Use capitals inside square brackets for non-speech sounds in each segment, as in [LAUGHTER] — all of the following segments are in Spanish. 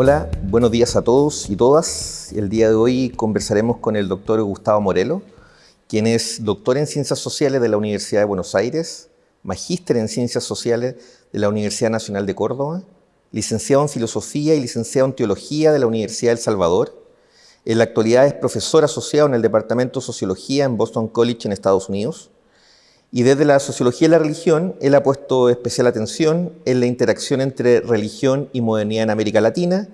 Hola, buenos días a todos y todas. El día de hoy conversaremos con el doctor Gustavo Morelo, quien es doctor en Ciencias Sociales de la Universidad de Buenos Aires, magíster en Ciencias Sociales de la Universidad Nacional de Córdoba, licenciado en Filosofía y licenciado en Teología de la Universidad del Salvador. En la actualidad es profesor asociado en el Departamento de Sociología en Boston College en Estados Unidos. Y desde la sociología de la religión, él ha puesto especial atención en la interacción entre religión y modernidad en América Latina,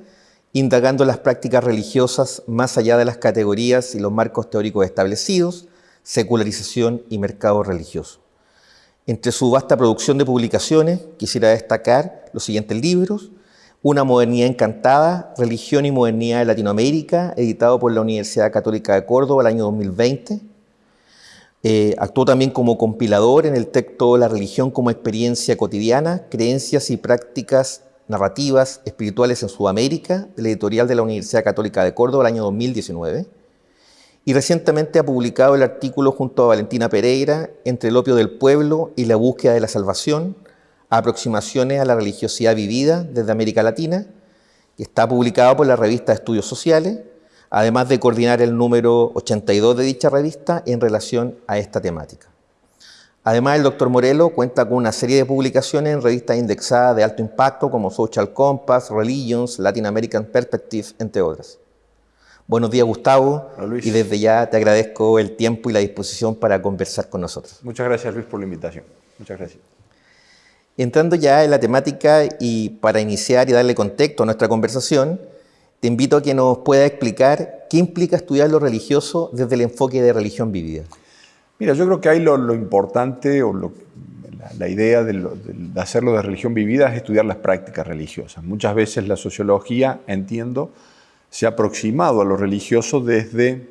indagando las prácticas religiosas más allá de las categorías y los marcos teóricos establecidos, secularización y mercado religioso. Entre su vasta producción de publicaciones, quisiera destacar los siguientes libros, Una modernidad encantada, Religión y modernidad de Latinoamérica, editado por la Universidad Católica de Córdoba el año 2020, eh, actuó también como compilador en el texto La religión como experiencia cotidiana, creencias y prácticas narrativas espirituales en Sudamérica, de la editorial de la Universidad Católica de Córdoba el año 2019. Y recientemente ha publicado el artículo junto a Valentina Pereira, Entre el opio del pueblo y la búsqueda de la salvación, aproximaciones a la religiosidad vivida desde América Latina, que está publicado por la revista Estudios Sociales, además de coordinar el número 82 de dicha revista en relación a esta temática. Además, el doctor Morelo cuenta con una serie de publicaciones en revistas indexadas de alto impacto como Social Compass, Religions, Latin American Perspective, entre otras. Buenos días, Gustavo. Y desde ya te agradezco el tiempo y la disposición para conversar con nosotros. Muchas gracias, Luis, por la invitación. Muchas gracias. Entrando ya en la temática y para iniciar y darle contexto a nuestra conversación, te invito a que nos pueda explicar qué implica estudiar lo religioso desde el enfoque de religión vivida. Mira, yo creo que ahí lo, importante o la, idea de, hacerlo de religión vivida es estudiar las prácticas religiosas. Muchas veces la sociología, entiendo, se ha aproximado a lo religioso desde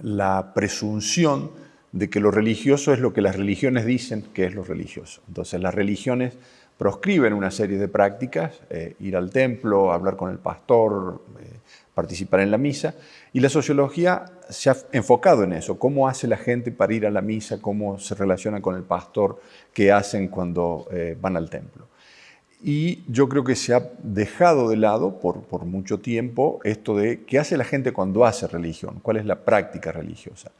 la presunción de que lo religioso es lo que las religiones dicen que es lo religioso. Entonces las religiones proscriben una serie de prácticas, eh, ir al templo, hablar con el pastor, eh, participar en la misa, y la sociología se ha enfocado en eso, cómo hace la gente para ir a la misa, cómo se relaciona con el pastor, qué hacen cuando eh, van al templo. Y yo creo que se ha dejado de lado por, por mucho tiempo esto de qué hace la gente cuando hace religión, cuál es la práctica religiosa.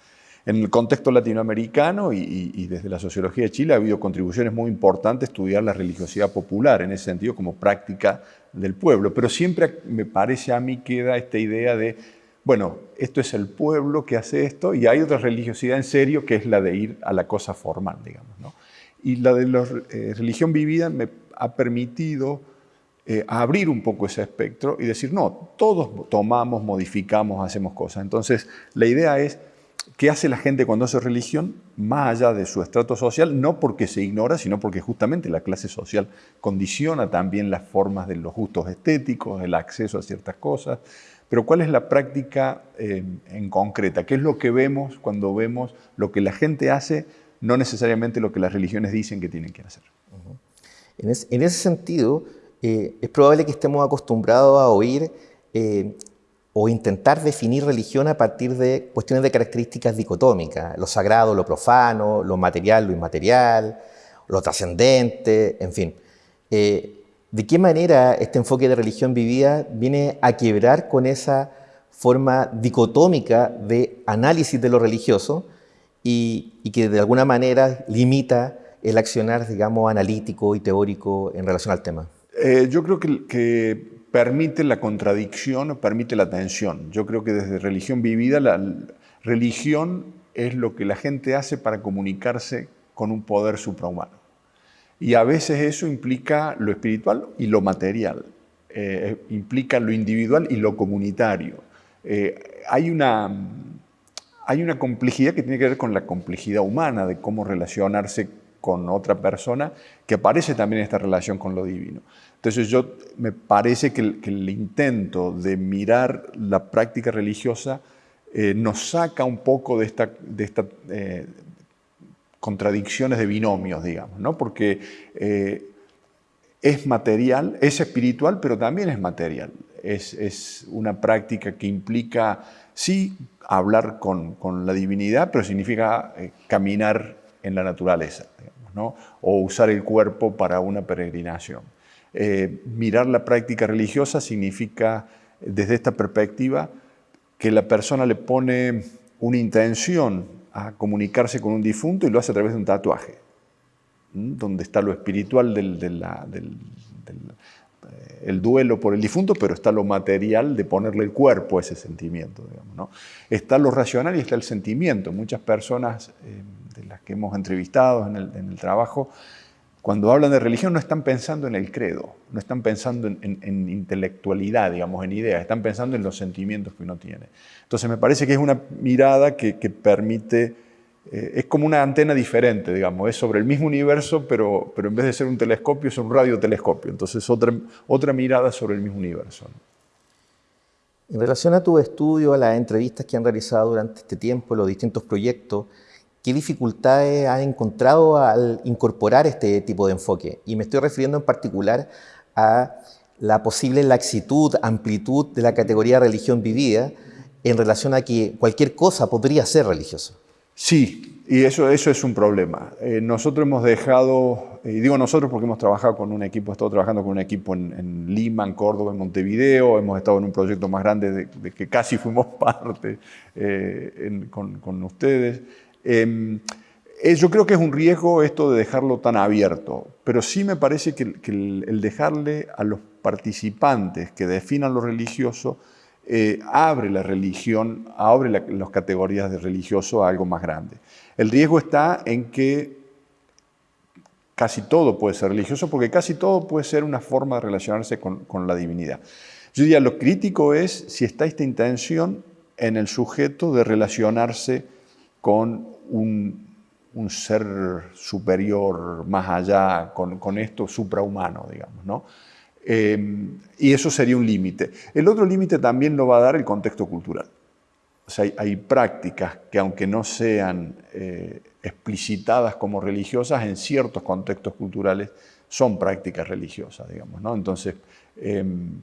En el contexto latinoamericano y, desde la sociología de Chile ha habido contribuciones muy importantes a estudiar la religiosidad popular, en ese sentido como práctica del pueblo, pero siempre me parece a mí queda esta idea de, bueno, esto es el pueblo que hace esto y hay otra religiosidad en serio que es la de ir a la cosa formal, digamos. Y la de la eh, religión vivida me ha permitido eh, abrir un poco ese espectro y decir, no, todos tomamos, modificamos, hacemos cosas. Entonces, la idea es ¿Qué hace la gente cuando hace religión? Más allá de su estrato social, no porque se ignora, sino porque justamente la clase social condiciona también las formas de los gustos estéticos, el acceso a ciertas cosas. Pero ¿cuál es la práctica eh, en concreta? ¿Qué es lo que vemos cuando vemos lo que la gente hace, no necesariamente lo que las religiones dicen que tienen que hacer? en, ese sentido, eh, es probable que estemos acostumbrados a oír eh, o intentar definir religión a partir de cuestiones de características dicotómicas, lo sagrado, lo profano, lo material, lo inmaterial, lo trascendente, en fin. Eh, ¿De qué manera este enfoque de religión vivida viene a quebrar con esa forma dicotómica de análisis de lo religioso y, que de alguna manera limita el accionar, digamos, analítico y teórico en relación al tema? Eh, yo creo que, que permite la contradicción, permite la tensión. Yo creo que desde religión vivida, la religión es lo que la gente hace para comunicarse con un poder suprahumano. Y a veces eso implica lo espiritual y lo material, eh, implica lo individual y lo comunitario. Eh, hay, una, hay una complejidad que tiene que ver con la complejidad humana de cómo relacionarse con otra persona, que aparece también en esta relación con lo divino. Entonces yo me parece que el, intento de mirar la práctica religiosa eh, nos saca un poco de estas esta, eh, contradicciones de binomios, digamos, ¿no? porque eh, es material, es espiritual, pero también es material. Es, es una práctica que implica, sí, hablar con, con la divinidad, pero significa caminar en la naturaleza, digamos, ¿no? o usar el cuerpo para una peregrinación. Eh, mirar la práctica religiosa significa, desde esta perspectiva, que la persona le pone una intención a comunicarse con un difunto y lo hace a través de un tatuaje, donde está lo espiritual del, eh, el duelo por el difunto, pero está lo material de ponerle el cuerpo a ese sentimiento. ¿no? Está lo racional y está el sentimiento. Muchas personas eh, de las que hemos entrevistado en el trabajo cuando hablan de religión no están pensando en el credo, no están pensando en, intelectualidad, digamos, en ideas, están pensando en los sentimientos que uno tiene. Entonces me parece que es una mirada que, permite, eh, es como una antena diferente, digamos, es sobre el mismo universo, pero, pero en vez de ser un telescopio es un radiotelescopio, entonces otra, otra mirada sobre el mismo universo. En relación a tu estudio, a las entrevistas que han realizado durante este tiempo, los distintos proyectos, ¿Qué dificultades has encontrado al incorporar este tipo de enfoque? Y me estoy refiriendo en particular a la posible laxitud, amplitud de la categoría religión vivida en relación a que cualquier cosa podría ser religiosa. Sí, y eso, eso es un problema. Eh, nosotros hemos dejado, y digo nosotros porque hemos trabajado con un equipo, he estado trabajando con un equipo en, Lima, en Córdoba, en Montevideo, hemos estado en un proyecto más grande de, que casi fuimos [LAUGHS] parte eh, con, con ustedes. Em, eh, yo creo que es un riesgo esto de dejarlo tan abierto, pero sí me parece que, el, dejarle a los participantes que definan lo religioso eh, abre la religión, abre las categorías de religioso a algo más grande. El riesgo está en que casi todo puede ser religioso, porque casi todo puede ser una forma de relacionarse con, con la divinidad. Yo diría, lo crítico es si está esta intención en el sujeto de relacionarse con un, ser superior más allá, con, esto suprahumano, digamos. ¿no? Em, y eso sería un límite. El otro límite también lo va a dar el contexto cultural. O sea, hay, prácticas que aunque no sean eh, explicitadas como religiosas, en ciertos contextos culturales son prácticas religiosas, digamos. ¿no? Entonces, em,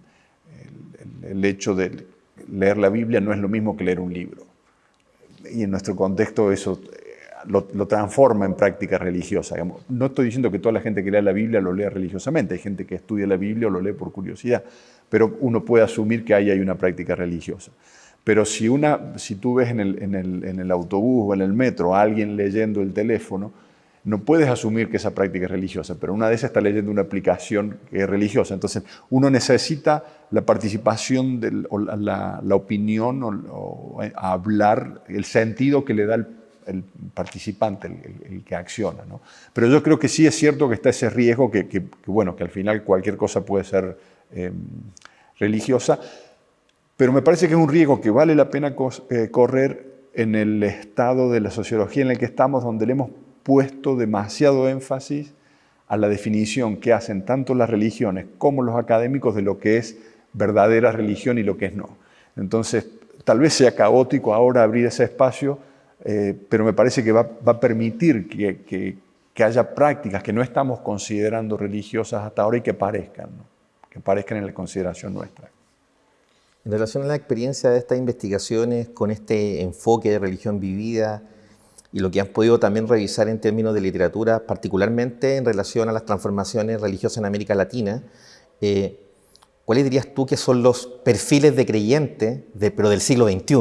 el hecho de leer la Biblia no es lo mismo que leer un libro y en nuestro contexto eso eh, lo, transforma en práctica religiosa. No estoy diciendo que toda la gente que lea la Biblia lo lea religiosamente, hay gente que estudia la Biblia o lo lee por curiosidad, pero uno puede asumir que ahí hay una práctica religiosa. Pero si, una, si tú ves en el, en, el, en el autobús o en el metro a alguien leyendo el teléfono, no puedes asumir que esa práctica es religiosa, pero una de esas está leyendo una aplicación que es religiosa. Entonces, uno necesita la participación, o la, opinión, o, hablar, el sentido que le da el, participante, el, que acciona. Pero yo creo que sí es cierto que está ese riesgo que, bueno, que al final cualquier cosa puede ser em, religiosa, pero me parece que es un riesgo que vale la pena eh, correr en el estado de la sociología en el que estamos, donde le hemos puesto demasiado énfasis a la definición que hacen tanto las religiones como los académicos de lo que es verdadera religión y lo que es no. Entonces, tal vez sea caótico ahora abrir ese espacio, eh, pero me parece que va, a permitir que, haya prácticas que no estamos considerando religiosas hasta ahora y que parezcan, que parezcan en la consideración nuestra. En relación a la experiencia de estas investigaciones con este enfoque de religión vivida, y lo que han podido también revisar en términos de literatura, particularmente en relación a las transformaciones religiosas en América Latina, eh, ¿cuáles dirías tú que son los perfiles de creyente, de, pero del siglo XXI?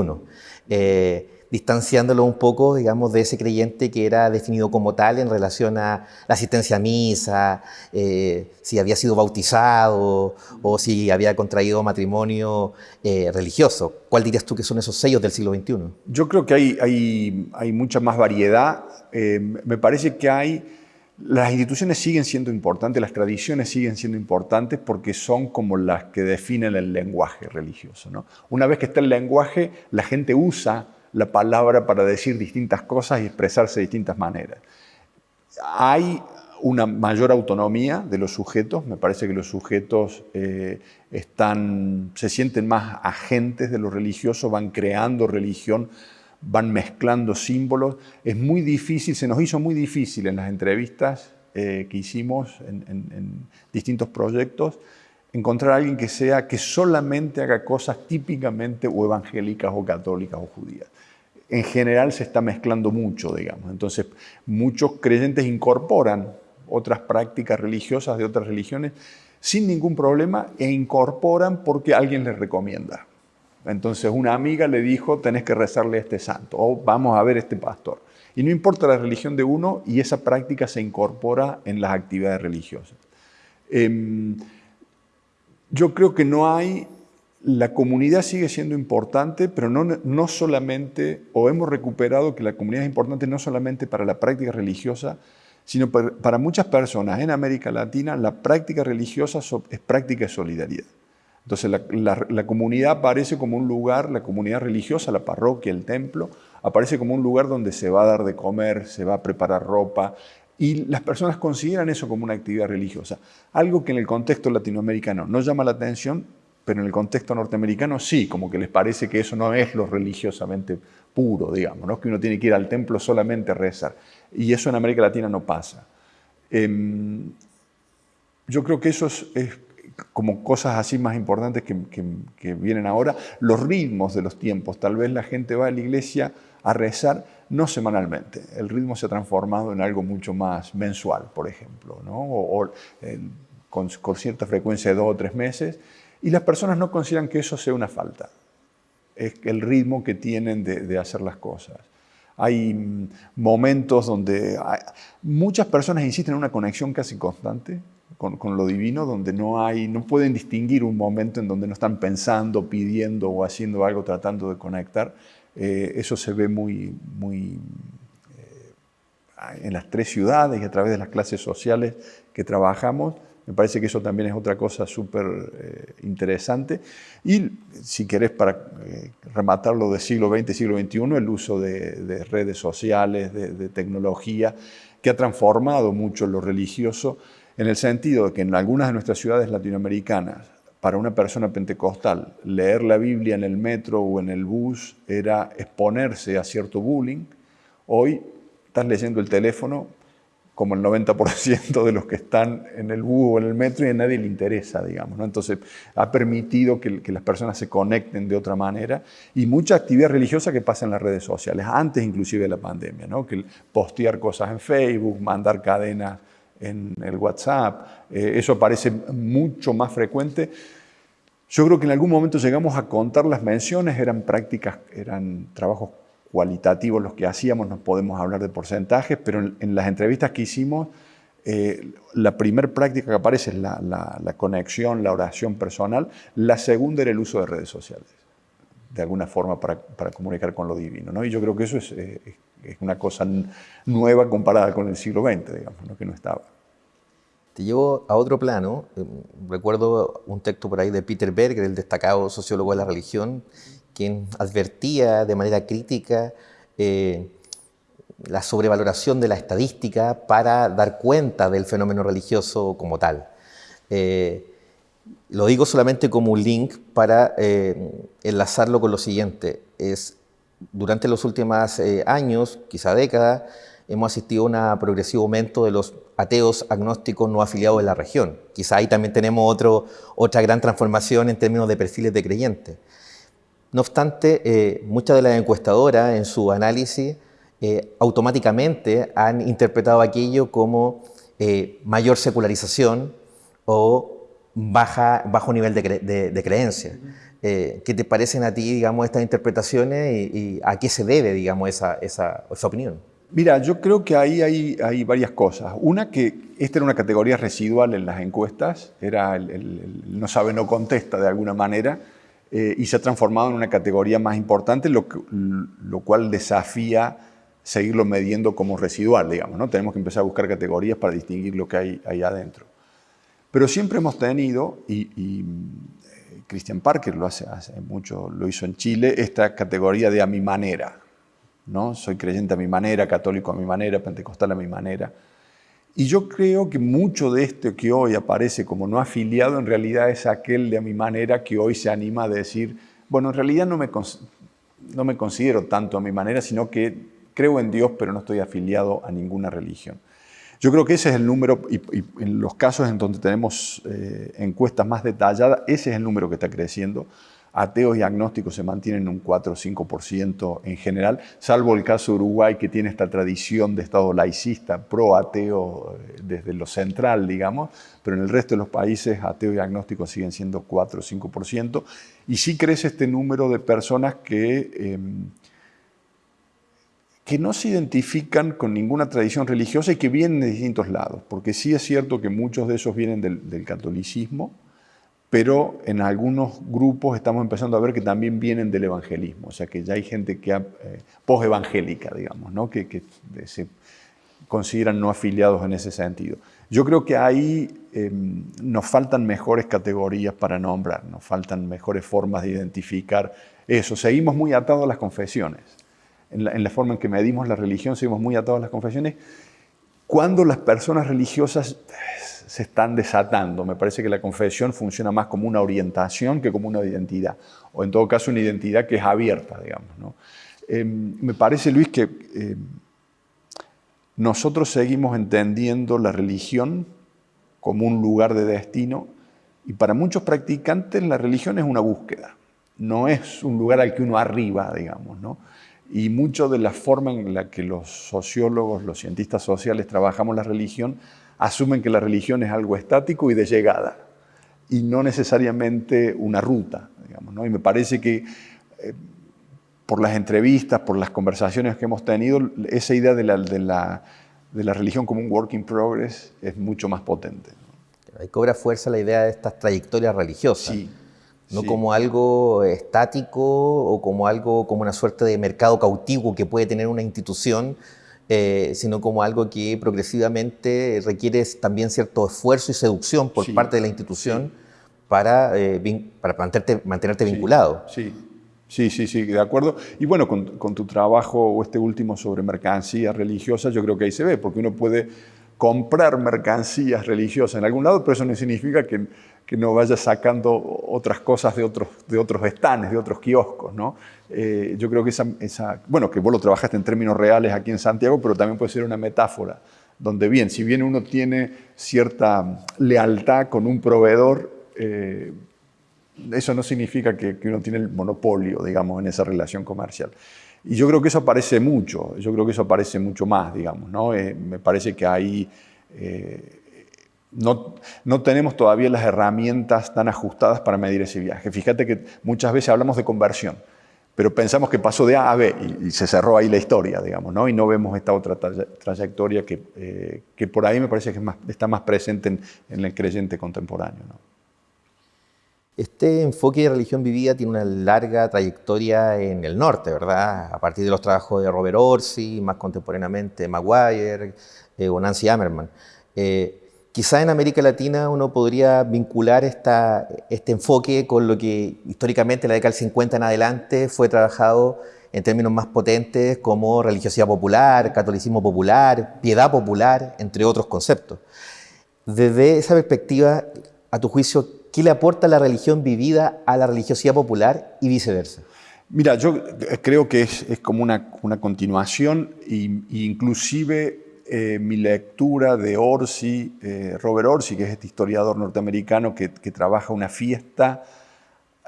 Distanciándolo un poco, digamos, de ese creyente que era definido como tal en relación a la asistencia a misa, eh, si había sido bautizado o si había contraído matrimonio eh, religioso. ¿Cuál dirías tú que son esos sellos del siglo XXI? Yo creo que hay, hay, hay mucha más variedad. Eh, me parece que hay... Las instituciones siguen siendo importantes, las tradiciones siguen siendo importantes porque son como las que definen el lenguaje religioso. Una vez que está el lenguaje, la gente usa la palabra para decir distintas cosas y expresarse de distintas maneras. Hay una mayor autonomía de los sujetos, me parece que los sujetos eh, están, se sienten más agentes de lo religioso, van creando religión, van mezclando símbolos. Es muy difícil, se nos hizo muy difícil en las entrevistas eh, que hicimos en, en, distintos proyectos, encontrar a alguien que sea, que solamente haga cosas típicamente o evangélicas o católicas o judías en general se está mezclando mucho, digamos. Entonces, muchos creyentes incorporan otras prácticas religiosas de otras religiones sin ningún problema e incorporan porque alguien les recomienda. Entonces una amiga le dijo, tenés que rezarle a este santo o vamos a ver a este pastor. Y no importa la religión de uno y esa práctica se incorpora en las actividades religiosas. Em, yo creo que no hay, la comunidad sigue siendo importante, pero no, no solamente, o hemos recuperado que la comunidad es importante no solamente para la práctica religiosa, sino para, muchas personas en América Latina la práctica religiosa es práctica de solidaridad. Entonces la, comunidad aparece como un lugar, la comunidad religiosa, la parroquia, el templo, aparece como un lugar donde se va a dar de comer, se va a preparar ropa, y las personas consideran eso como una actividad religiosa. Algo que en el contexto latinoamericano no llama la atención, pero en el contexto norteamericano sí, como que les parece que eso no es lo religiosamente puro, digamos, ¿no? que uno tiene que ir al templo solamente a rezar. Y eso en América Latina no pasa. Em, yo creo que eso es como cosas así más importantes que, vienen ahora, los ritmos de los tiempos. Tal vez la gente va a la iglesia a rezar no semanalmente. El ritmo se ha transformado en algo mucho más mensual, por ejemplo, o, con, cierta frecuencia de dos o tres meses. Y las personas no consideran que eso sea una falta. Es el ritmo que tienen de, hacer las cosas. Hay mm, momentos donde muchas personas insisten en una conexión casi constante con, lo divino, donde no, hay, no pueden distinguir un momento en donde no están pensando, pidiendo o haciendo algo, tratando de conectar. Eh, eso se ve muy, muy eh, en las tres ciudades y a través de las clases sociales que trabajamos. Me parece que eso también es otra cosa súper eh, interesante. Y si querés, para rematarlo del siglo XX, siglo XXI, el uso de, redes sociales, de, tecnología, que ha transformado mucho lo religioso en el sentido de que en algunas de nuestras ciudades latinoamericanas, para una persona pentecostal, leer la Biblia en el metro o en el bus era exponerse a cierto bullying. Hoy estás leyendo el teléfono como el 90% de los que están en el bus o en el metro y a nadie le interesa, digamos. ¿no? Entonces, ha permitido que, las personas se conecten de otra manera y mucha actividad religiosa que pasa en las redes sociales, antes inclusive de la pandemia, ¿no? que postear cosas en Facebook, mandar cadenas en el WhatsApp, eh, eso parece mucho más frecuente. Yo creo que en algún momento llegamos a contar las menciones, eran prácticas, eran trabajos cualitativos los que hacíamos, no podemos hablar de porcentajes, pero en, las entrevistas que hicimos, eh, la primera práctica que aparece es la, conexión, la oración personal, la segunda era el uso de redes sociales, de alguna forma para, comunicar con lo divino. ¿no? Y yo creo que eso es, eh, es una cosa nueva comparada con el siglo XX, digamos, que no estaba. Te llevo a otro plano. Eh, recuerdo un texto por ahí de Peter Berger, el destacado sociólogo de la religión, quien advertía de manera crítica eh, la sobrevaloración de la estadística para dar cuenta del fenómeno religioso como tal. Eh, lo digo solamente como un link para enlazarlo con lo siguiente. Es durante los últimos eh, años, quizá décadas, hemos asistido a un progresivo aumento de los ateos agnósticos no afiliados en la región. Quizá ahí también tenemos otra gran transformación en términos de perfiles de creyentes. No obstante, eh, muchas de las encuestadoras en su análisis eh, automáticamente han interpretado aquello como mayor secularización o baja, bajo nivel de, de creencia. Eh, ¿Qué te parecen a ti, digamos, estas interpretaciones y, a qué se debe, digamos, esa, esa, opinión? Mira, yo creo que ahí hay, hay, varias cosas. Una, que esta era una categoría residual en las encuestas, era el, no sabe, no contesta de alguna manera, eh, y se ha transformado en una categoría más importante, lo, lo cual desafía seguirlo midiendo como residual, digamos. ¿no? Tenemos que empezar a buscar categorías para distinguir lo que hay ahí adentro. Pero siempre hemos tenido, y Christian Parker lo hace, hace mucho, lo hizo en Chile, esta categoría de a mi manera. ¿no? Soy creyente a mi manera, católico a mi manera, pentecostal a mi manera. Y yo creo que mucho de esto que hoy aparece como no afiliado en realidad es aquel de a mi manera que hoy se anima a decir, bueno, en realidad no me, no me considero tanto a mi manera, sino que creo en Dios, pero no estoy afiliado a ninguna religión. Yo creo que ese es el número, y, en los casos en donde tenemos eh, encuestas más detalladas, ese es el número que está creciendo. ateos y agnósticos se mantienen un 4 o 5% en general, salvo el caso de Uruguay que tiene esta tradición de Estado laicista, pro-ateo eh, desde lo central, digamos, pero en el resto de los países ateos y agnósticos siguen siendo 4 o 5%, y sí crece este número de personas que... Em, que no se identifican con ninguna tradición religiosa y que vienen de distintos lados, porque sí es cierto que muchos de esos vienen del, catolicismo, pero en algunos grupos estamos empezando a ver que también vienen del evangelismo, o sea que ya hay gente que eh, post-evangélica, digamos, ¿no? que, que, se consideran no afiliados en ese sentido. Yo creo que ahí em, nos faltan mejores categorías para nombrar, nos faltan mejores formas de identificar eso. Seguimos muy atados a las confesiones en la, forma en que medimos la religión, seguimos muy atados a las confesiones, cuando las personas religiosas se están desatando. Me parece que la confesión funciona más como una orientación que como una identidad, o en todo caso una identidad que es abierta, digamos. Em, me parece, Luis, que em, nosotros seguimos entendiendo la religión como un lugar de destino y para muchos practicantes la religión es una búsqueda, no es un lugar al que uno arriba, digamos. ¿no? Y mucho de la forma en la que los sociólogos, los cientistas sociales trabajamos la religión, asumen que la religión es algo estático y de llegada, y no necesariamente una ruta. Digamos, ¿no? Y me parece que eh, por las entrevistas, por las conversaciones que hemos tenido, esa idea de la, de la, de la religión como un work in progress es mucho más potente. Ahí cobra fuerza la idea de estas trayectorias religiosas. Sí no como algo estático o como algo como una suerte de mercado cautivo que puede tener una institución, eh, sino como algo que progresivamente requiere también cierto esfuerzo y seducción por parte de la institución para, eh, para mantenerte, mantenerte vinculado. Sí. Sí, sí, sí, de acuerdo. Y bueno, con, con, tu trabajo o este último sobre mercancías religiosas, yo creo que ahí se ve, porque uno puede comprar mercancías religiosas en algún lado, pero eso no significa que que no vaya sacando otras cosas de otros, de otros estanes, de otros kioscos. ¿no? Eh, yo creo que esa, esa, bueno, que vos lo trabajaste en términos reales aquí en Santiago, pero también puede ser una metáfora, donde bien, si bien uno tiene cierta lealtad con un proveedor, eh, eso no significa que, uno tiene el monopolio, digamos, en esa relación comercial. Y yo creo que eso aparece mucho, yo creo que eso aparece mucho más, digamos, ¿no? Eh, me parece que ahí no, no, tenemos todavía las herramientas tan ajustadas para medir ese viaje. Fíjate que muchas veces hablamos de conversión, pero pensamos que pasó de A a B y, se cerró ahí la historia, digamos, ¿no? y no vemos esta otra trayectoria que, eh, que por ahí me parece que está más presente en, el creyente contemporáneo. Este enfoque de religión vivida tiene una larga trayectoria en el norte, ¿verdad? A partir de los trabajos de Robert Orsi, más contemporáneamente Maguire eh, o Nancy Ammerman. Eh, Quizá en América Latina uno podría vincular este enfoque con lo que históricamente en la década del 50 en adelante fue trabajado en términos más potentes como religiosidad popular, catolicismo popular, piedad popular, entre otros conceptos. Desde esa perspectiva, a tu juicio, ¿qué le aporta la religión vivida a la religiosidad popular y viceversa? Mira, yo creo que es, como una, una continuación e inclusive eh, mi lectura de Orsi, eh, Robert Orsi, que es este historiador norteamericano que, trabaja una fiesta,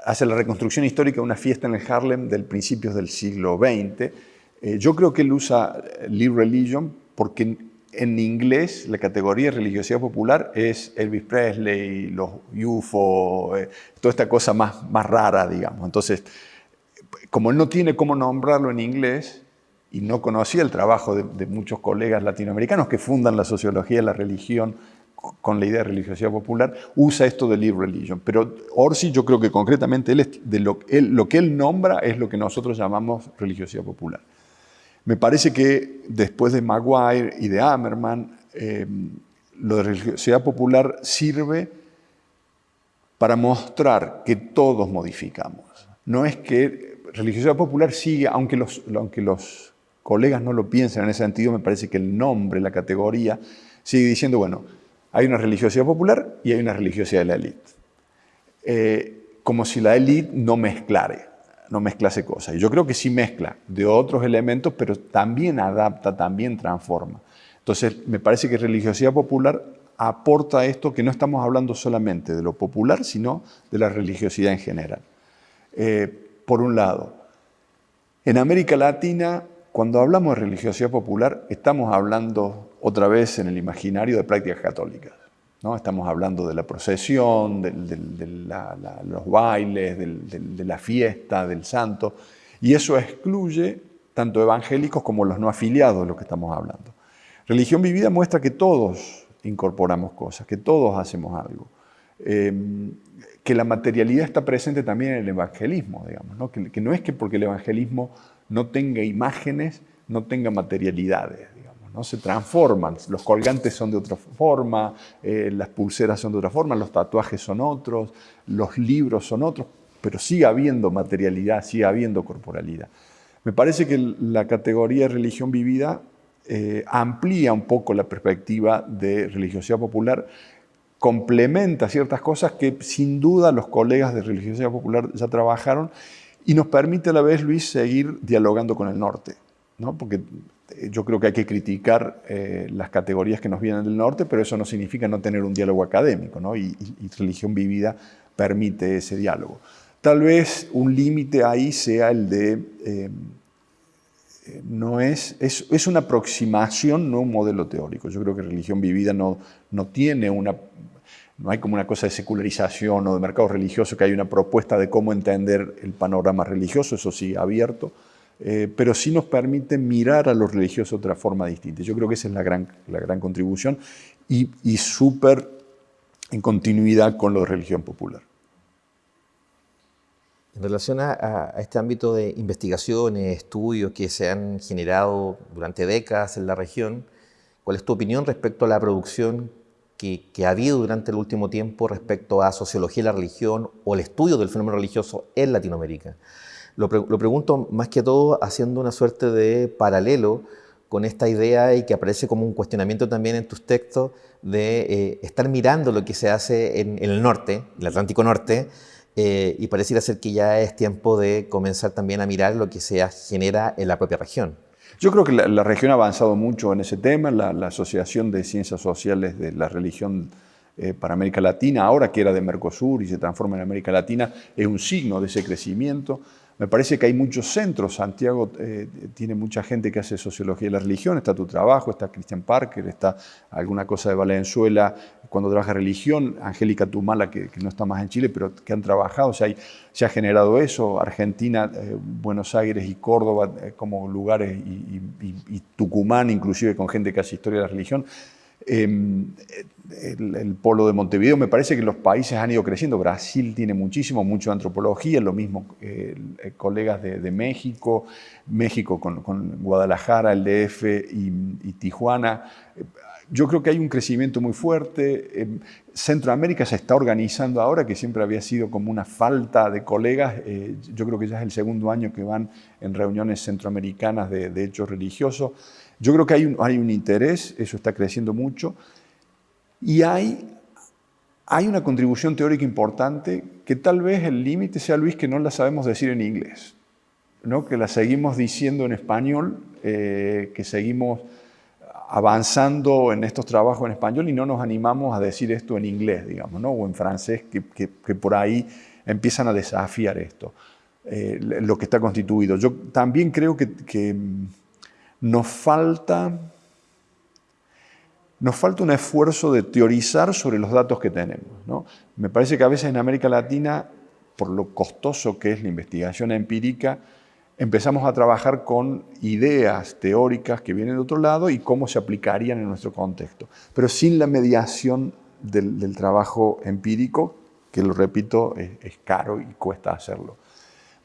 hace la reconstrucción histórica de una fiesta en el Harlem del principios del siglo XX. Eh, yo creo que él usa Live Religion porque en, inglés la categoría de religiosidad popular es Elvis Presley, los UFO, toda esta cosa más, más rara, digamos. Entonces, como él no tiene cómo nombrarlo en inglés, y no conocía el trabajo de, muchos colegas latinoamericanos que fundan la sociología la religión con la idea de religiosidad popular, usa esto de live religion. Pero Orsi yo creo que concretamente él, de lo, lo que él nombra es lo que nosotros llamamos religiosidad popular. Me parece que después de Maguire y de Ammerman, eh, lo de religiosidad popular sirve para mostrar que todos modificamos. No es que religiosidad popular sigue, aunque los, aunque los colegas no lo piensan en ese sentido, me parece que el nombre, la categoría, sigue diciendo, bueno, hay una religiosidad popular y hay una religiosidad de la élite. Eh, como si la élite no mezclare, no mezclase cosas. Y yo creo que sí mezcla de otros elementos, pero también adapta, también transforma. Entonces, me parece que religiosidad popular aporta esto que no estamos hablando solamente de lo popular, sino de la religiosidad en general. Eh, por un lado, en América Latina, cuando hablamos de religiosidad popular, estamos hablando otra vez en el imaginario de prácticas católicas. ¿no? Estamos hablando de la procesión, de, los bailes, de la fiesta, del santo, y eso excluye tanto evangélicos como los no afiliados de lo que estamos hablando. Religión vivida muestra que todos incorporamos cosas, que todos hacemos algo. Em, que la materialidad está presente también en el evangelismo, digamos, Que, no es que porque el evangelismo no tenga imágenes, no tenga materialidades, digamos, ¿no? se transforman, los colgantes son de otra forma, eh, las pulseras son de otra forma, los tatuajes son otros, los libros son otros, pero sigue habiendo materialidad, sigue habiendo corporalidad. Me parece que la categoría de religión vivida eh, amplía un poco la perspectiva de religiosidad popular, complementa ciertas cosas que sin duda los colegas de religiosidad popular ya trabajaron y nos permite a la vez, Luis, seguir dialogando con el norte. ¿no? Porque eh, yo creo que hay que criticar eh, las categorías que nos vienen del norte, pero eso no significa no tener un diálogo académico, ¿no? y, religión vivida permite ese diálogo. Tal vez un límite ahí sea el de no es, es, una aproximación, no un modelo teórico. Yo creo que religión vivida no, no tiene una, no hay como una cosa de secularización o de mercado religioso, que hay una propuesta de cómo entender el panorama religioso, eso sí, abierto, eh, pero sí nos permite mirar a los religiosos de otra forma distinta. Yo creo que esa es la gran, la gran contribución y, y súper en continuidad con lo de religión popular. En relación a, este ámbito de investigaciones, estudios que se han generado durante décadas en la región, ¿cuál es tu opinión respecto a la producción que, ha habido durante el último tiempo respecto a sociología de la religión o el estudio del fenómeno religioso en Latinoamérica? Lo, pregunto más que todo haciendo una suerte de paralelo con esta idea y que aparece como un cuestionamiento también en tus textos de eh, estar mirando lo que se hace en, el norte, el Atlántico Norte, eh, y pareciera ser que ya es tiempo de comenzar también a mirar lo que se genera en la propia región. Yo creo que la, región ha avanzado mucho en ese tema, la, Asociación de Ciencias Sociales de la Religión eh, para América Latina, ahora que era de Mercosur y se transforma en América Latina, es un signo de ese crecimiento. Me parece que hay muchos centros. Santiago eh, tiene mucha gente que hace sociología de la religión. Está tu trabajo, está Christian Parker, está alguna cosa de Valenzuela cuando trabaja religión. Angélica Tumala, que, no está más en Chile, pero que han trabajado. O sea, se ha generado eso. Argentina, eh, Buenos Aires y Córdoba eh, como lugares, y, y, Tucumán, inclusive con gente que hace historia de la religión. Em, el, polo de Montevideo, me parece que los países han ido creciendo. Brasil tiene muchísimo, mucho antropología, lo mismo eh, colegas de, México, México con, Guadalajara, el DF y, Tijuana. Yo creo que hay un crecimiento muy fuerte. Em, Centroamérica se está organizando ahora, que siempre había sido como una falta de colegas. Eh, yo creo que ya es el segundo año que van en reuniones centroamericanas de, de hechos religiosos. Yo creo que hay un, hay un interés, eso está creciendo mucho, y hay, hay una contribución teórica importante que tal vez el límite sea, Luis, que no la sabemos decir en inglés, ¿no? que la seguimos diciendo en español, eh, que seguimos avanzando en estos trabajos en español y no nos animamos a decir esto en inglés, digamos, ¿no? o en francés, que, que, por ahí empiezan a desafiar esto, eh, lo que está constituido. Yo también creo que, que nos falta, nos falta un esfuerzo de teorizar sobre los datos que tenemos. ¿no? Me parece que a veces en América Latina, por lo costoso que es la investigación empírica, empezamos a trabajar con ideas teóricas que vienen de otro lado y cómo se aplicarían en nuestro contexto, pero sin la mediación del, trabajo empírico, que lo repito, es caro y cuesta hacerlo.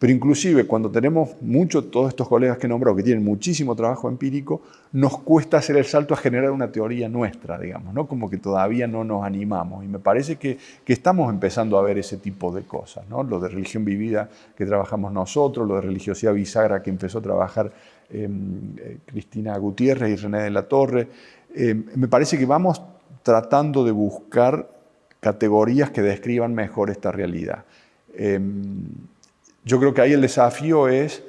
Pero inclusive cuando tenemos muchos, todos estos colegas que he nombrado, que tienen muchísimo trabajo empírico, nos cuesta hacer el salto a generar una teoría nuestra, digamos, ¿no? Como que todavía no nos animamos. Y me parece que, que estamos empezando a ver ese tipo de cosas, ¿no? Lo de religión vivida que trabajamos nosotros, lo de religiosidad bisagra que empezó a trabajar em, eh, Cristina Gutiérrez y René de la Torre. Em, me parece que vamos tratando de buscar categorías que describan mejor esta realidad. Em, yo creo que ahí el desafío es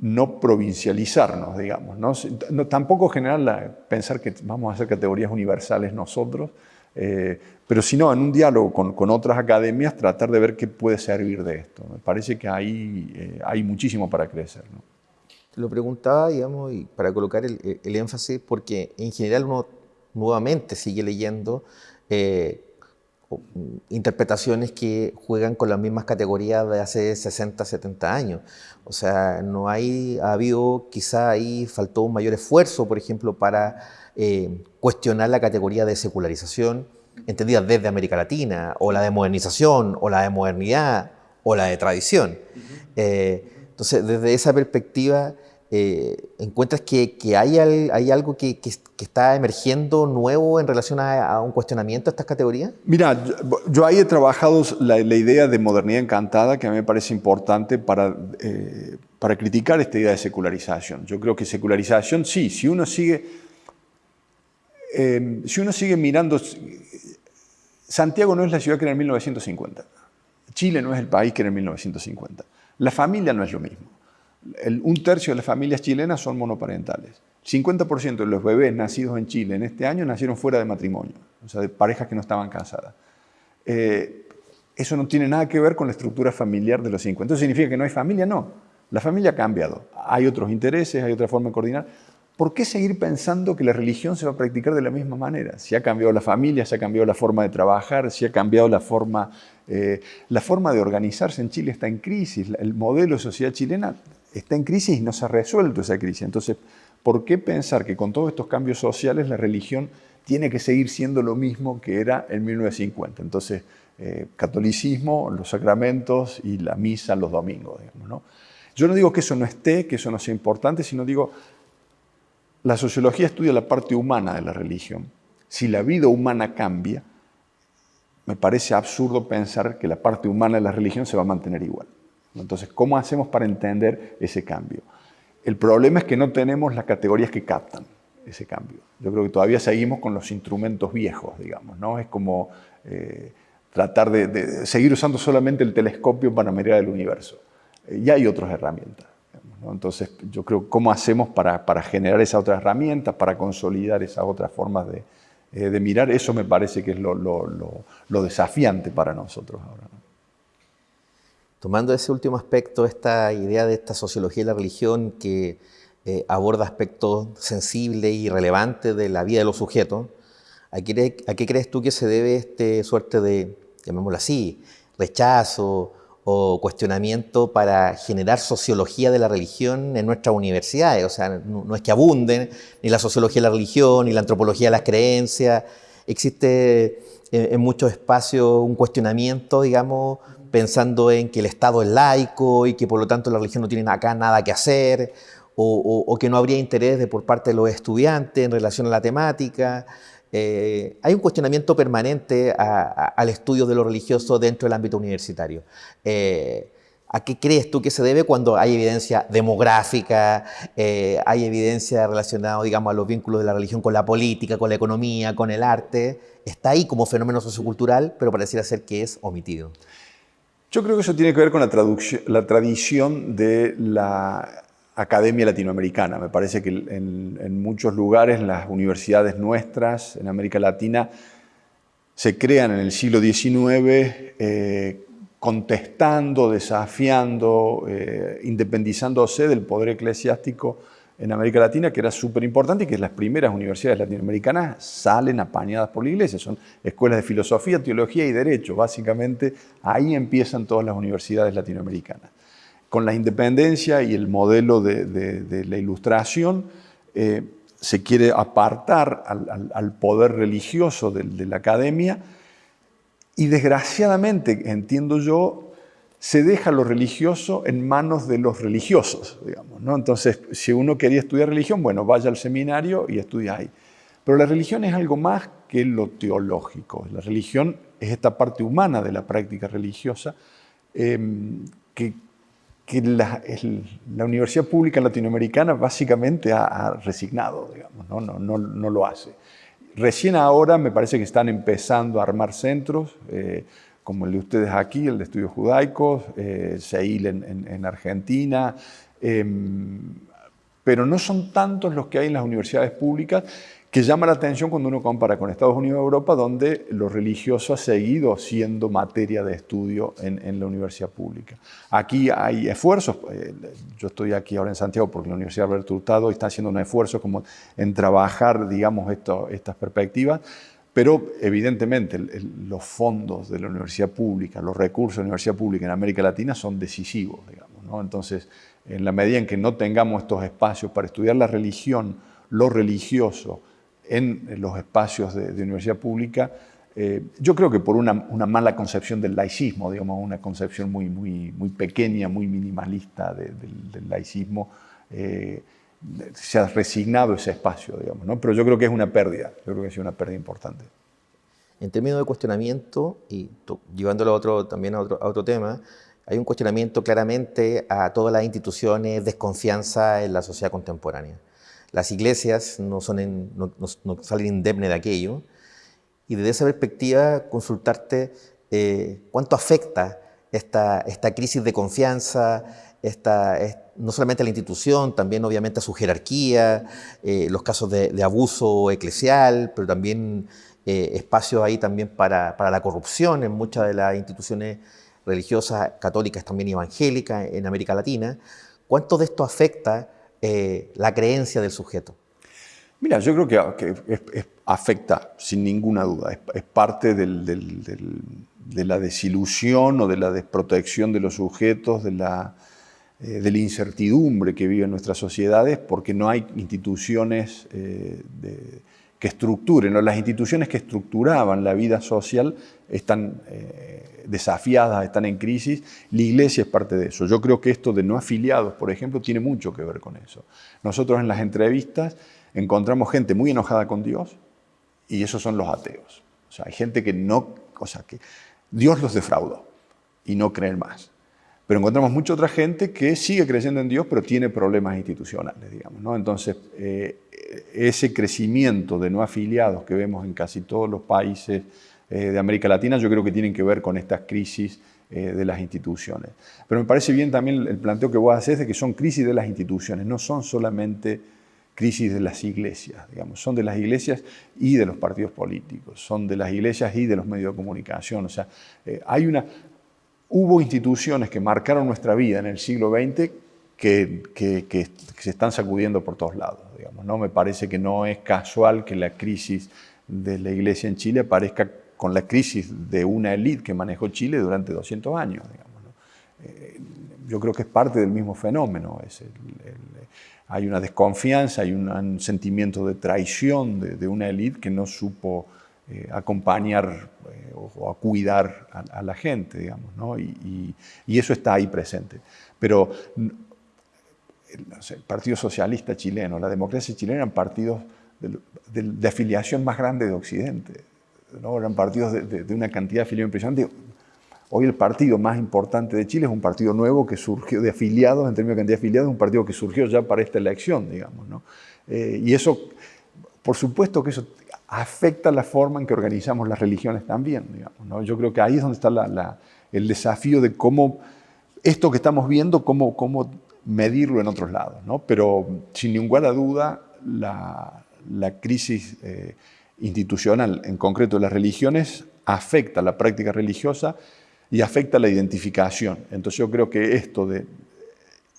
no provincializarnos, digamos, ¿no? tampoco generar pensar que vamos a hacer categorías universales nosotros, Eh, pero si no, en un diálogo con, otras academias, tratar de ver qué puede servir de esto. Me parece que ahí eh, hay muchísimo para crecer. ¿no? lo preguntaba, digamos, y para colocar el, énfasis, porque en general uno nuevamente sigue leyendo eh, interpretaciones que juegan con las mismas categorías de hace 60, 70 años. O sea, no hay, ha habido, quizá ahí faltó un mayor esfuerzo, por ejemplo, para eh, cuestionar la categoría de secularización, entendida desde América Latina, o la de modernización, o la de modernidad, o la de tradición. Eh, entonces, desde esa perspectiva, eh, ¿encuentras que, hay, hay, algo que, está emergiendo nuevo en relación a, un cuestionamiento de estas categorías? Mira, yo, ahí he trabajado la, idea de modernidad encantada, que a mí me parece importante para, eh, para criticar esta idea de secularización. Yo creo que secularización, sí, si uno sigue, eh, si uno sigue mirando, Santiago no es la ciudad que era en 1950, Chile no es el país que era en 1950, la familia no es lo mismo un tercio de las familias chilenas son monoparentales. 50% de los bebés nacidos en Chile en este año nacieron fuera de matrimonio, o sea, de parejas que no estaban casadas. Eh, eso no tiene nada que ver con la estructura familiar de los 50. ¿Eso significa que no hay familia? No. La familia ha cambiado. Hay otros intereses, hay otra forma de coordinar. ¿Por qué seguir pensando que la religión se va a practicar de la misma manera? Si ha cambiado la familia, si ha cambiado la forma de trabajar, si ha cambiado la forma, eh, la forma de organizarse en Chile está en crisis. El modelo de sociedad chilena está en crisis y no se ha resuelto esa crisis. Entonces, ¿por qué pensar que con todos estos cambios sociales la religión tiene que seguir siendo lo mismo que era en 1950? Entonces, eh, catolicismo, los sacramentos y la misa los domingos. ¿no? Yo no digo que eso no esté, que eso no sea importante, sino digo, la sociología estudia la parte humana de la religión. Si la vida humana cambia, me parece absurdo pensar que la parte humana de la religión se va a mantener igual. Entonces, ¿cómo hacemos para entender ese cambio? El problema es que no tenemos las categorías que captan ese cambio. Yo creo que todavía seguimos con los instrumentos viejos, digamos, ¿no? Es como eh, tratar de, seguir usando solamente el telescopio para mirar el universo. Eh, ya hay otras herramientas. Entonces, yo creo, ¿cómo hacemos para, generar esas otras herramientas, para consolidar esas otras formas de, eh, mirar? Eso me parece que es lo desafiante para nosotros ahora. Tomando ese último aspecto, esta idea de esta sociología de la religión que eh, aborda aspectos sensibles y relevantes de la vida de los sujetos, ¿a qué, crees tú que se debe este suerte de, llamémoslo así, rechazo o cuestionamiento para generar sociología de la religión en nuestras universidades? O sea, no, es que abunden ni la sociología de la religión, ni la antropología de las creencias. Existe en muchos espacios un cuestionamiento, digamos, pensando en que el Estado es laico y que por lo tanto la religión no tiene acá nada que hacer, o, que no habría interés de, por parte de los estudiantes en relación a la temática. Eh, hay un cuestionamiento permanente al estudio de lo religioso dentro del ámbito universitario. Eh, ¿A qué crees tú que se debe cuando hay evidencia demográfica, eh, hay evidencia relacionada, digamos, a los vínculos de la religión con la política, con la economía, con el arte? Está ahí como fenómeno sociocultural, pero pareciera ser que es omitido. Yo creo que eso tiene que ver con la, tradición de la academia latinoamericana. Me parece que en, muchos lugares las universidades nuestras en América Latina se crean en el siglo XIX eh, contestando, desafiando, eh, independizándose del poder eclesiástico en América Latina, que era súper importante y que las primeras universidades latinoamericanas salen apañadas por la iglesia. Son escuelas de filosofía, teología y derecho. Básicamente ahí empiezan todas las universidades latinoamericanas. Con la independencia y el modelo de, la ilustración, eh, se quiere apartar al, poder religioso de la academia y desgraciadamente, entiendo yo, se deja lo religioso en manos de los religiosos, digamos. ¿no? Entonces, si uno quería estudiar religión, bueno, vaya al seminario y estudia ahí. Pero la religión es algo más que lo teológico. La religión es esta parte humana de la práctica religiosa em, que, la, universidad pública latinoamericana básicamente ha, resignado, digamos, ¿no? No, no, no, lo hace. Recién ahora me parece que están empezando a armar centros. Eh, como el de ustedes aquí, el de estudios judaicos, eh, Seil en, Argentina. Em, pero no son tantos los que hay en las universidades públicas que llama la atención cuando uno compara con Estados Unidos y Europa, donde lo religioso ha seguido siendo materia de estudio en, la universidad pública. Aquí hay esfuerzos, eh, yo estoy aquí ahora en Santiago porque la Universidad Alberto Hurtado está haciendo un esfuerzo como en trabajar, digamos, estas perspectivas, pero evidentemente los fondos de la universidad pública, los recursos de la universidad pública en América Latina son decisivos, digamos. Entonces, en la medida en que no tengamos estos espacios para estudiar la religión, lo religioso, en los espacios de, universidad pública, eh, yo creo que por una, mala concepción del laicismo, digamos, una concepción muy, muy, muy pequeña, muy minimalista del laicismo, eh, se ha resignado ese espacio, digamos, ¿no? Pero yo creo que es una pérdida, yo creo que es una pérdida importante. En términos de cuestionamiento, y llevándolo a otro, también a otro, a otro tema, hay un cuestionamiento claramente a todas las instituciones, desconfianza en la sociedad contemporánea. Las iglesias no, son no, salen indemnes de aquello. Y desde esa perspectiva, consultarte eh, cuánto afecta esta, crisis de confianza, esta, no solamente a la institución, también obviamente a su jerarquía, eh, los casos de, abuso eclesial, pero también eh, espacios ahí también para, para, la corrupción en muchas de las instituciones religiosas católicas, también evangélicas en América Latina. ¿Cuánto de esto afecta eh, la creencia del sujeto? Mira, yo creo que, afecta sin ninguna duda, es, parte de la desilusión o de la desprotección de los sujetos, de la, eh, de la incertidumbre que viven nuestras sociedades, porque no hay instituciones eh, que estructuren, o las instituciones que estructuraban la vida social están desafiadas, están en crisis, la iglesia es parte de eso. Yo creo que esto de no afiliados, por ejemplo, tiene mucho que ver con eso. Nosotros en las entrevistas encontramos gente muy enojada con Dios y esos son los ateos. O sea, hay gente que no, o sea, que Dios los defraudó y no creen más. Pero encontramos mucha otra gente que sigue creyendo en Dios, pero tiene problemas institucionales, digamos. ¿no? Entonces, eh, ese crecimiento de no afiliados que vemos en casi todos los países eh, de América Latina, yo creo que tienen que ver con estas crisis eh, de las instituciones. Pero me parece bien también el planteo que vos haces de que son crisis de las instituciones, no son solamente crisis de las iglesias, digamos, son de las iglesias y de los partidos políticos, son de las iglesias y de los medios de comunicación. O sea, eh, hay una, hubo instituciones que marcaron nuestra vida en el siglo XX que, se están sacudiendo por todos lados. Digamos, ¿no? Me parece que no es casual que la crisis de la iglesia en Chile aparezca con la crisis de una élite que manejó Chile durante 200 años. Eh, yo creo que es parte del mismo fenómeno. Hay una desconfianza, hay un, sentimiento de traición de, una élite que no supo eh, acompañar eh, o, a cuidar a, la gente, digamos, y, eso está ahí presente. Pero el Partido Socialista chileno, la democracia chilena eran partidos de afiliación más grande de Occidente eran partidos de, una cantidad de afiliados impresionante. Hoy el partido más importante de Chile es un partido nuevo que surgió de afiliados, en términos de cantidad de afiliados, un partido que surgió ya para esta elección, digamos. Eh, y eso, por supuesto que eso afecta la forma en que organizamos las religiones también. Digamos, Yo creo que ahí es donde está el desafío de cómo esto que estamos viendo, cómo, cómo medirlo en otros lados. Pero sin ninguna duda, la, crisis eh, institucional, en concreto de las religiones, afecta la práctica religiosa y afecta la identificación. Entonces yo creo que esto de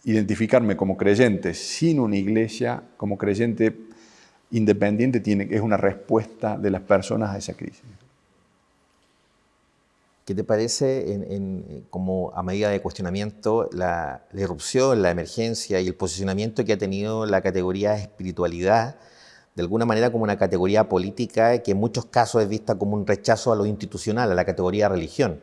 identificarme como creyente sin una iglesia, como creyente independiente, tiene, es una respuesta de las personas a esa crisis. ¿Qué te parece como a medida de cuestionamiento la, la, irrupción, la emergencia y el posicionamiento que ha tenido la categoría espiritualidad de alguna manera como una categoría política que en muchos casos es vista como un rechazo a lo institucional, a la categoría religión.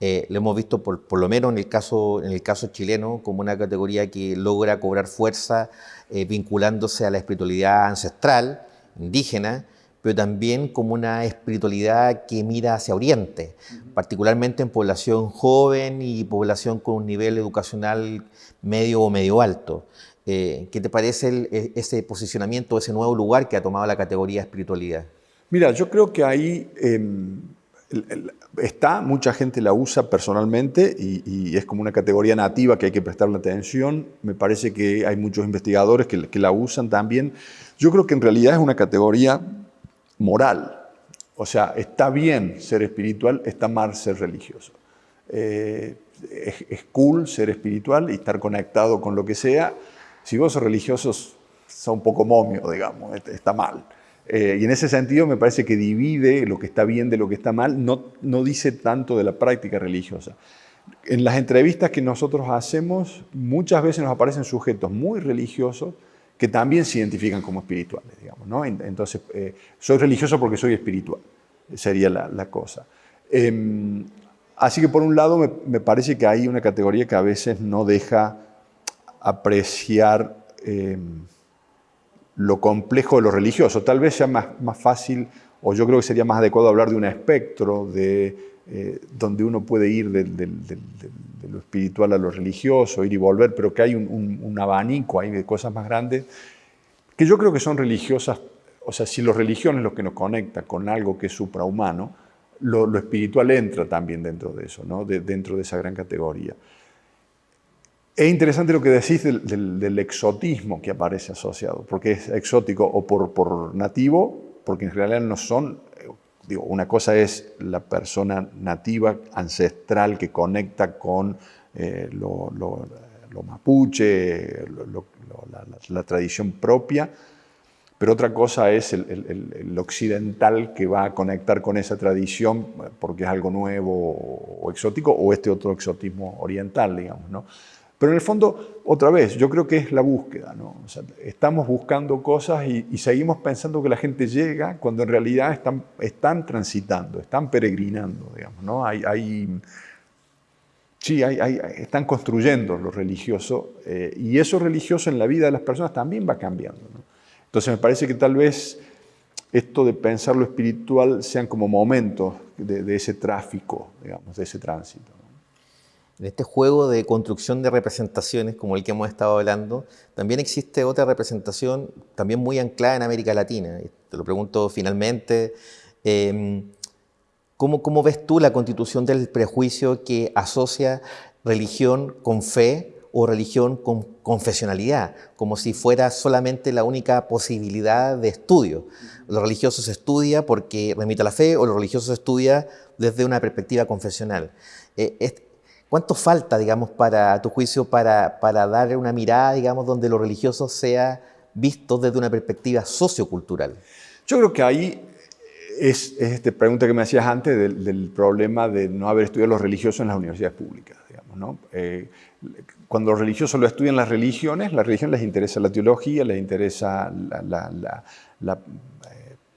Eh, lo hemos visto por, por, lo menos en el, caso, en el caso chileno como una categoría que logra cobrar fuerza eh, vinculándose a la espiritualidad ancestral, indígena, pero también como una espiritualidad que mira hacia Oriente, particularmente en población joven y población con un nivel educacional medio o medio alto. Eh, ¿Qué te parece e, ese posicionamiento, ese nuevo lugar que ha tomado la categoría espiritualidad? Mira, yo creo que ahí em, Está, mucha gente la usa personalmente y, es como una categoría nativa que hay que prestarle atención. Me parece que hay muchos investigadores que, la usan también. Yo creo que en realidad es una categoría moral. O sea, está bien ser espiritual, está mal ser religioso. Eh, es, cool ser espiritual y estar conectado con lo que sea. Si vos sos religioso, sos un poco momio, digamos, está mal. Eh, y en ese sentido me parece que divide lo que está bien de lo que está mal, no, no dice tanto de la práctica religiosa. En las entrevistas que nosotros hacemos, muchas veces nos aparecen sujetos muy religiosos que también se identifican como espirituales, digamos, ¿no? Entonces, eh, soy religioso porque soy espiritual, sería la, cosa. Em, así que por un lado me, parece que hay una categoría que a veces no deja apreciar em, lo complejo de lo religioso. Tal vez sea más, más fácil, o yo creo que sería más adecuado hablar de un espectro, de, eh, donde uno puede ir de, lo espiritual a lo religioso, ir y volver, pero que hay un, abanico ahí de cosas más grandes, que yo creo que son religiosas, o sea, si lo religión es lo que nos conecta con algo que es suprahumano, lo, espiritual entra también dentro de eso, ¿no? dentro de esa gran categoría. Es interesante lo que decís del, exotismo que aparece asociado, porque es exótico o por, nativo, porque en realidad no son, digo, una cosa es la persona nativa, ancestral, que conecta con eh, lo, mapuche, la, tradición propia, pero otra cosa es el, occidental que va a conectar con esa tradición porque es algo nuevo o exótico, o este otro exotismo oriental, digamos, ¿no? Pero en el fondo, otra vez, yo creo que es la búsqueda. ¿no? estamos buscando cosas y, seguimos pensando que la gente llega cuando en realidad están, están transitando, están peregrinando. Digamos, ¿no? sí, están construyendo lo religioso eh, y eso religioso en la vida de las personas también va cambiando. ¿no? Entonces me parece que tal vez esto de pensar lo espiritual sean como momentos de, de ese tráfico, digamos, de ese tránsito. En este juego de construcción de representaciones, como el que hemos estado hablando, también existe otra representación también muy anclada en América Latina. te lo pregunto finalmente, em, ¿cómo, ¿cómo ves tú la constitución del prejuicio que asocia religión con fe o religión con confesionalidad, como si fuera solamente la única posibilidad de estudio. Lo religioso se estudia porque remite a la fe o lo religioso se estudia desde una perspectiva confesional. Eh, ¿Cuánto falta, digamos, para tu juicio, para, para dar una mirada, digamos, donde lo religioso sea visto desde una perspectiva sociocultural? Yo creo que ahí es, esta pregunta que me hacías antes del, problema de no haber estudiado los religiosos en las universidades públicas. Digamos, ¿no? Eh, cuando los religiosos lo estudian las religiones, la religión les interesa la teología, les interesa la, la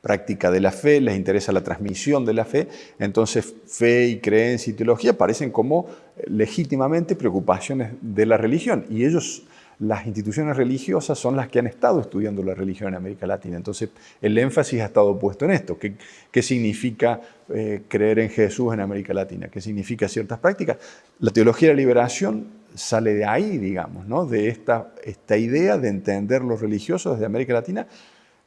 práctica de la fe, les interesa la transmisión de la fe, entonces fe y creencia y teología parecen como eh, legítimamente preocupaciones de la religión y ellos, las instituciones religiosas son las que han estado estudiando la religión en América Latina, entonces el énfasis ha estado puesto en esto, qué, qué significa eh, creer en Jesús en América Latina, qué significa ciertas prácticas. La teología de la liberación sale de ahí, digamos, ¿no? de esta, esta idea de entender los religiosos desde América Latina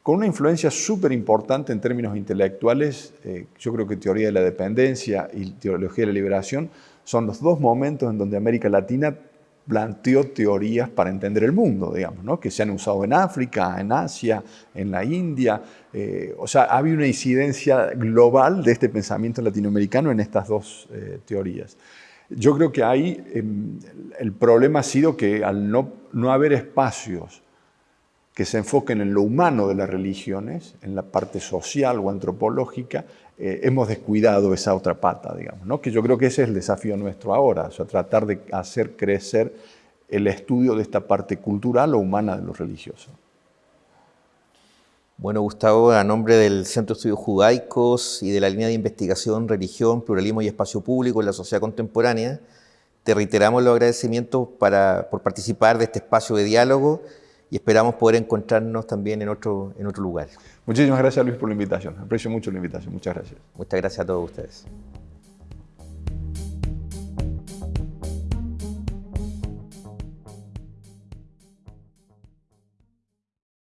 con una influencia súper importante en términos intelectuales. Eh, yo creo que teoría de la dependencia y teología de la liberación son los dos momentos en donde América Latina planteó teorías para entender el mundo, digamos, ¿no? que se han usado en África, en Asia, en la India. Eh, o sea, había una incidencia global de este pensamiento latinoamericano en estas dos eh, teorías. Yo creo que ahí em, el problema ha sido que al no, no haber espacios que se enfoquen en lo humano de las religiones, en la parte social o antropológica, eh, hemos descuidado esa otra pata, digamos, ¿no? que yo creo que ese es el desafío nuestro ahora, o sea, tratar de hacer crecer el estudio de esta parte cultural o humana de lo religioso. Bueno, Gustavo, a nombre del Centro de Estudios Judaicos y de la línea de investigación Religión, Pluralismo y Espacio Público en la Sociedad Contemporánea, te reiteramos los agradecimientos para, por participar de este espacio de diálogo y esperamos poder encontrarnos también en otro, en otro lugar. Muchísimas gracias Luis por la invitación, aprecio mucho la invitación, muchas gracias. Muchas gracias a todos ustedes.